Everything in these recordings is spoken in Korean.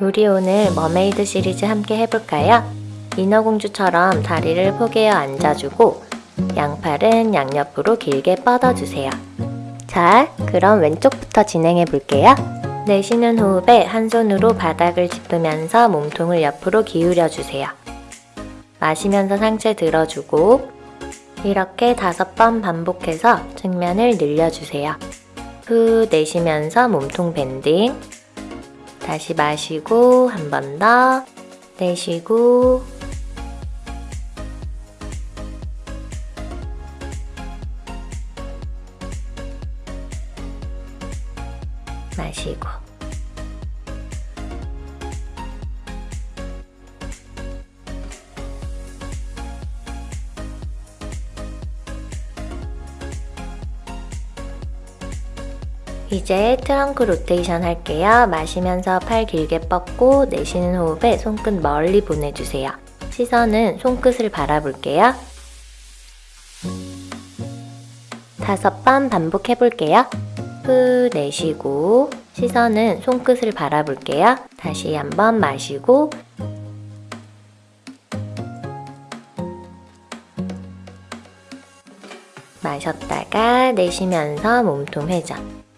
우리 오늘 mermaid 시리즈 함께 해볼까요? 인어공주처럼 다리를 포개어 앉아주고 양팔은 양옆으로 길게 뻗어주세요. 자, 그럼 왼쪽부터 진행해 볼게요. 내쉬는 호흡에 한 손으로 바닥을 짚으면서 몸통을 옆으로 기울여 주세요. 마시면서 상체 들어주고 이렇게 다섯 번 반복해서 측면을 늘려주세요. 후 내쉬면서 몸통 밴딩 다시 마시고 한 번 더 내쉬고. 마시고 이제 트렁크 로테이션 할게요. 마시면서 팔 길게 뻗고 내쉬는 호흡에 손끝 멀리 보내주세요. 시선은 손끝을 바라볼게요. 다섯 번 반복해 볼게요. 후 내쉬고 시선은 손끝을 바라볼게요. 다시 한번 마시고 마셨다가 내쉬면서 몸통 회전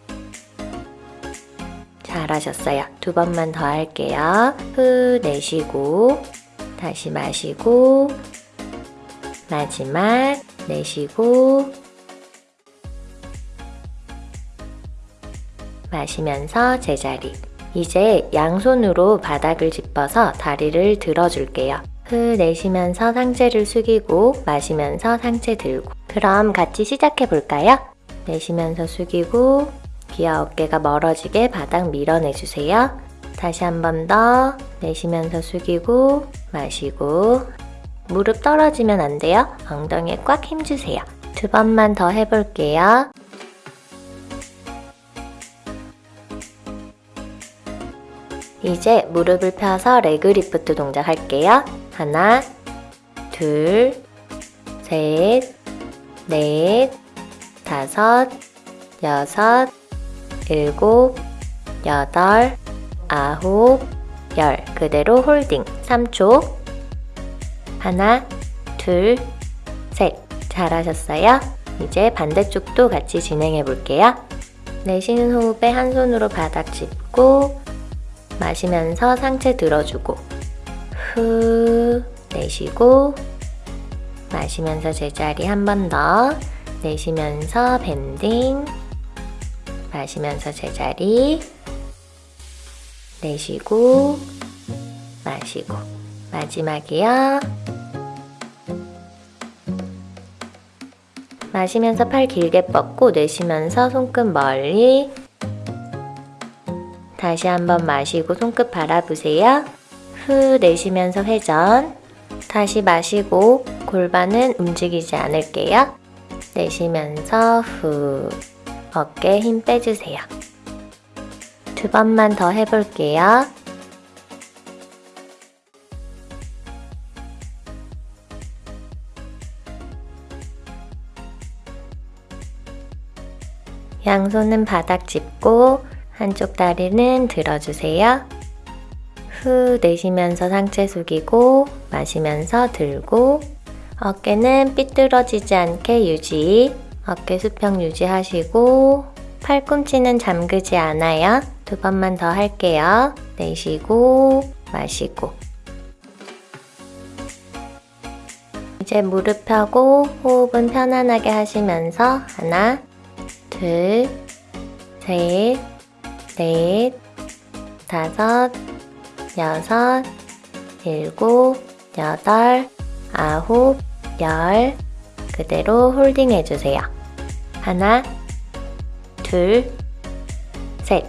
잘하셨어요. 두 번만 더 할게요. 후 내쉬고 다시 마시고 마지막 내쉬고 마시면서 제자리 이제 양손으로 바닥을 짚어서 다리를 들어줄게요. 후 내쉬면서 상체를 숙이고 마시면서 상체 들고 그럼 같이 시작해 볼까요? 내쉬면서 숙이고 귀와 어깨가 멀어지게 바닥 밀어내주세요. 다시 한 번 더 내쉬면서 숙이고 마시고 무릎 떨어지면 안 돼요. 엉덩이에 꽉 힘주세요. 두 번만 더 해볼게요. 이제 무릎을 펴서 레그 리프트 동작 할게요. 하나, 둘, 셋, 넷, 다섯, 여섯, 일곱, 여덟, 아홉, 열. 그대로 홀딩 3초. 하나, 둘, 셋. 잘하셨어요? 이제 반대쪽도 같이 진행해 볼게요. 내쉬는 호흡에 한 손으로 바닥 짚고 마시면서 상체 들어주고 후 내쉬고 마시면서 제자리 한 번 더 내쉬면서 밴딩 마시면서 제자리 내쉬고 마시고 마지막이요. 마시면서 팔 길게 뻗고 내쉬면서 손끝 멀리 다시 한번 마시고 손끝 바라보세요. 후 내쉬면서 회전. 다시 마시고 골반은 움직이지 않을게요. 내쉬면서 후 어깨에 힘 빼주세요. 두 번만 더 해볼게요. 양손은 바닥 짚고 한쪽 다리는 들어주세요. 후 내쉬면서 상체 숙이고 마시면서 들고 어깨는 삐뚤어지지 않게 유지 어깨 수평 유지하시고 팔꿈치는 잠그지 않아요. 두 번만 더 할게요. 내쉬고 마시고 이제 무릎 펴고 호흡은 편안하게 하시면서 하나, 둘, 셋, 넷, 다섯, 여섯, 일곱, 여덟, 아홉, 열 그대로 holding 해주세요. 하나, 둘, 셋.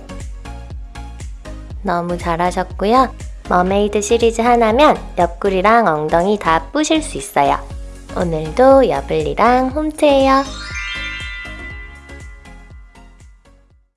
너무 잘하셨고요. mermaid 시리즈 하나면 옆구리랑 엉덩이 다 뿌실 수 있어요. 오늘도 여블리랑 홈트해요.